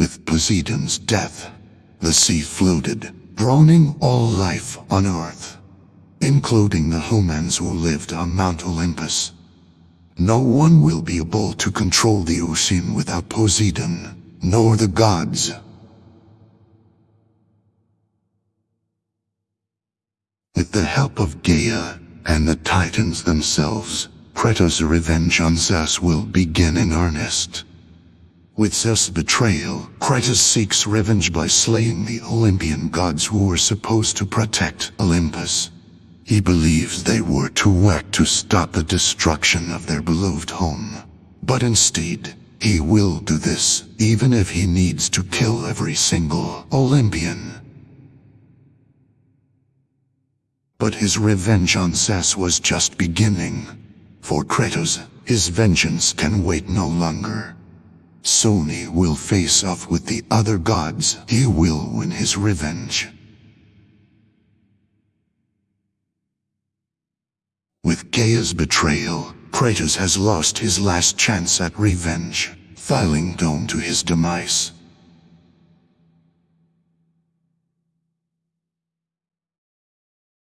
With Poseidon's death, the sea flooded, drowning all life on earth, including the humans who lived on Mount Olympus. No one will be able to control the ocean without Poseidon, nor the gods. With the help of Gaia and the Titans themselves, Kratos' revenge on Zeus will begin in earnest. With Zeus' betrayal, Kratos seeks revenge by slaying the Olympian gods who were supposed to protect Olympus. He believes they were too weak to stop the destruction of their beloved home. But instead, he will do this, even if he needs to kill every single Olympian. But his revenge on Zeus was just beginning. For Kratos, his vengeance can wait no longer. Soon he will face off with the other gods. He will win his revenge. With Gaia's betrayal, Kratos has lost his last chance at revenge, filing down to his demise.